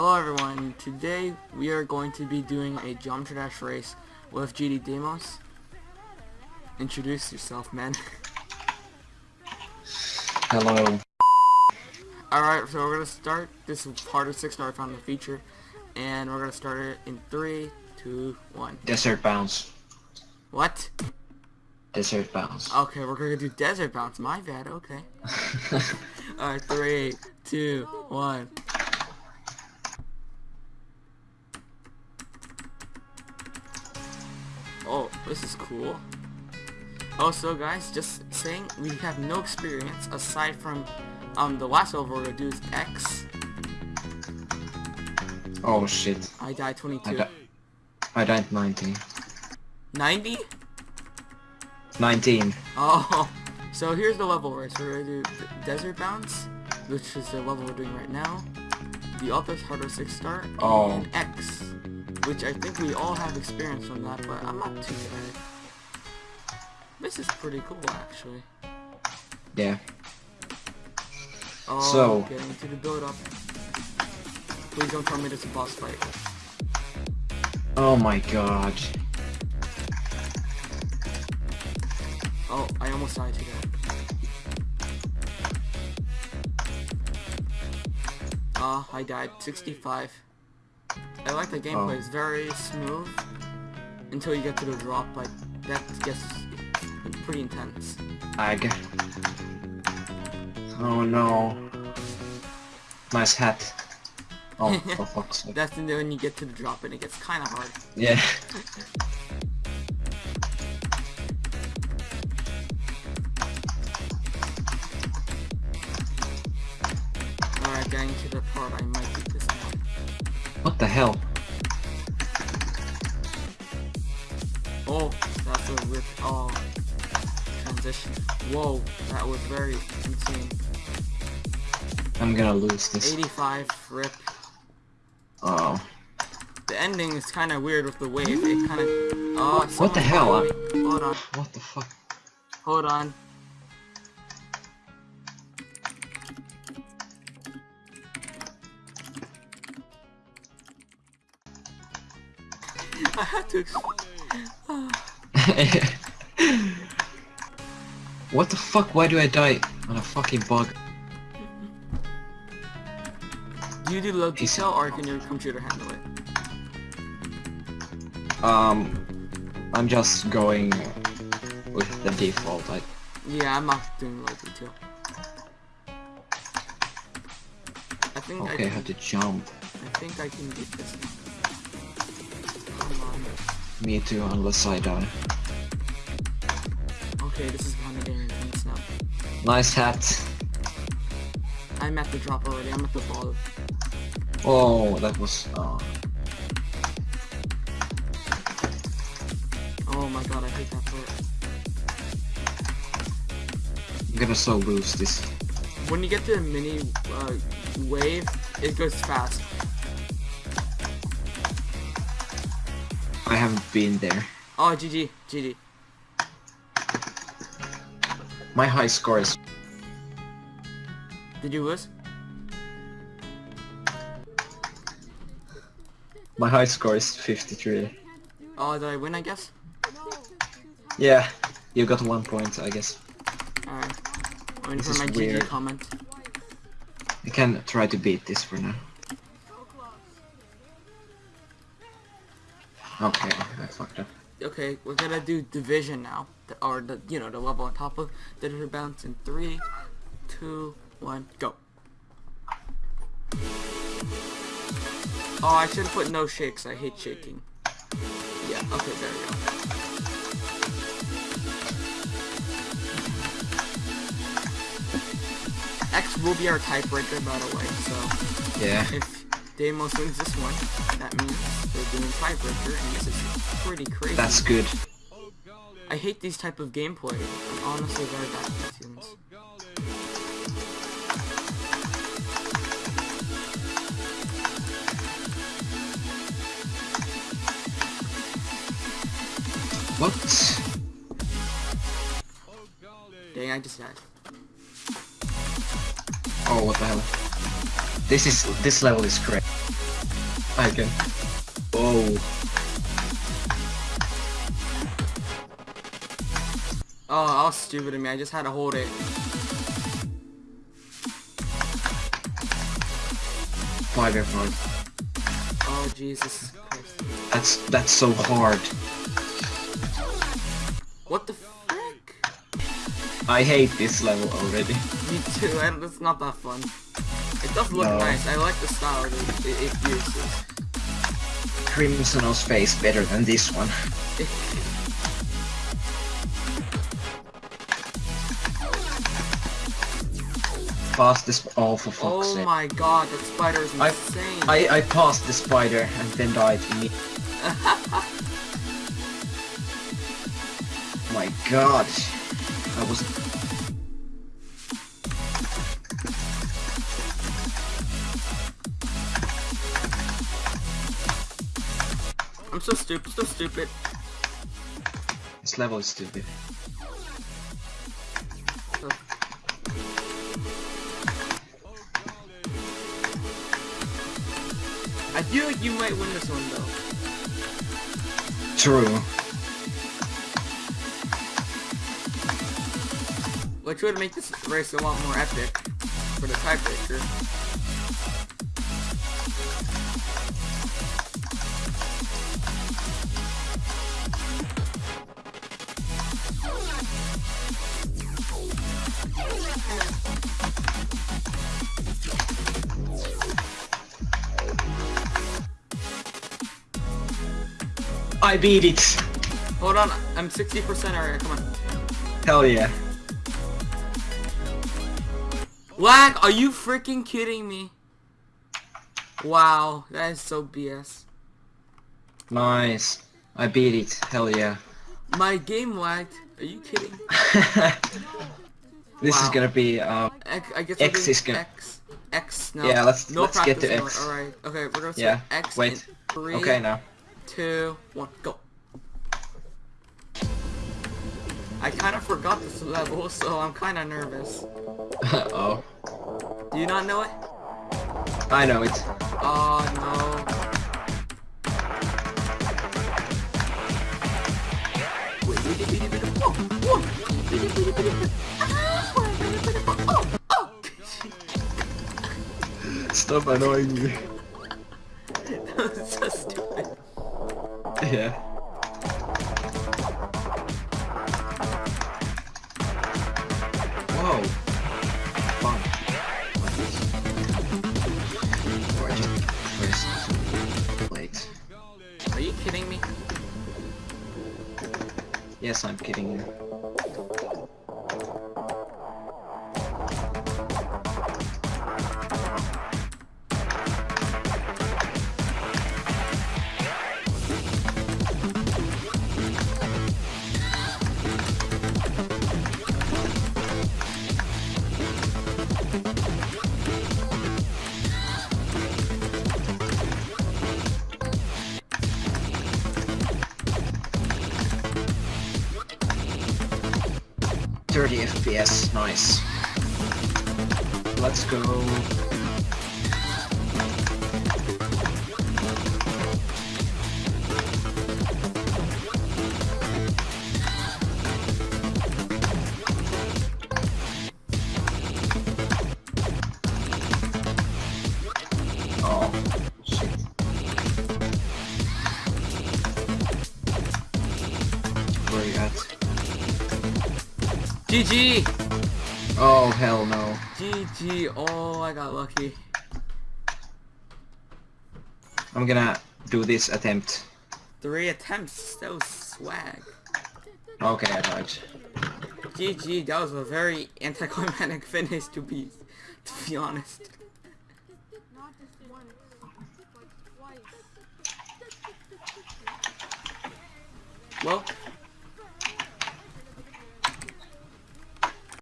Hello everyone, today we are going to be doing a Geometry Dash race with GD Demos. Introduce yourself, man. Hello. Alright, so we're going to start. This is part of 6 star found the feature. And we're going to start it in three, two, one. Desert bounce. What? Desert bounce. Okay, we're going to do Desert Bounce. My bad, okay. Alright, three, two, one. Cool. Also, guys, just saying, we have no experience aside from um the last level we're gonna do is X. oh shit. I died I, 22. di I died 19. 90? 19. Oh, so here's the level race. We're gonna do Desert Bounce, which is the level we're doing right now. The Author's Harder 6 star, Oh. and X, which I think we all have experience on that, but I'm not too bad. This is pretty cool, actually. Yeah. Oh, So- getting to the build up. Please don't tell me this is a boss fight. Oh my god. Oh, I almost died to that. Ah, I died. 65. I like the gameplay. Oh. It's very smooth until you get to the drop. Like that gets pretty intense. Ag. Oh no. Nice hat. Oh, for fuck's sake. That's when you get to the drop and it gets kind of hard. Yeah. Alright, getting to the part I might beat this one. What the hell? Transition. Whoa, that was very insane. I'm gonna lose this. 85 rip. Oh. The ending is kind of weird with the wave. It kind of. Oh, What the hell? Hold on. What the fuck? Hold on. I had to. ex- what the fuck? Why do I die on a fucking bug? Do you do He's- detail or can your computer handle it? Um, I'm just going with the default. I, Yeah, I'm not doing low detail. I think okay, I can. have to jump. I think I can get this. Come on. Me too, unless I die. Okay, this is behind the game intense now. Nice hat. I'm at the drop already. I'm at the ball. Oh, that was. Uh, Oh my god, I hate that part. I'm gonna so lose this. When you get to the mini uh, wave, it goes fast. I haven't been there. Oh, GG, GG. My high score is. Did you lose? My high score is 53. Oh, did I win, I guess? Yeah, you got one point, I guess. Alright. Waiting This for is my GG weird. comment. I can try to beat this for now. Okay, I fucked up. Okay, we're gonna do division now. The, or the, you know, the level on top of Digital Bounce in three, two, one, go. Oh, I should have put no shakes. I hate shaking. Yeah, okay, there we go. X will be our tiebreaker, by the way, so Yeah. if Deimos wins this one, that means doing tiebreaker, and this is pretty crazy. That's good. I hate these type of gameplay. I'm honestly very bad at these games. What? Dang, I just died. Oh, what the hell? This is this level is crazy. I Oh, Oh, I was stupid of me. I just had to hold it. spider part. Oh, Jesus Christ. That's that's so hard. What the frick? I hate this level already. Me too, and it's not that fun. It does look No. nice. I like the style it, it, it uses. Crimson's face better than this one. Fastest. Oh, for fuck's oh sake. my god, that spider is I- insane. I, I passed the spider and then died immediately. my god. I was... I'm so stupid, so stupid. This level is stupid. I feel like you might win this one though. True. Which would make this race a lot more epic for the tiebreaker. I beat it! Hold on, I'm 60% already, come on. Hell yeah. Lag, are you freaking kidding me? Wow, that is so BS. Nice. I beat it. Hell yeah. My game lagged. Are you kidding? this is gonna be, um, X, I guess X is gonna- X. X now. Yeah, let's- no let's get to X. Alright, okay, we're gonna say Yeah, X wait. in three, okay now. two, one, go. I kind of forgot this level, so I'm kind of nervous. oh. Do you not know it? I know it. Oh no. Stop annoying me. that was so stupid. Yeah. 30 FPS, nice. Let's go. Oh, shit. Where you at? GG! Oh, hell no. GG. Oh, I got lucky. I'm gonna do this attempt. Three attempts. That was swag. Okay, I died. GG. That was a very anticlimactic finish to be, to be honest. Not just once, but twice. Well,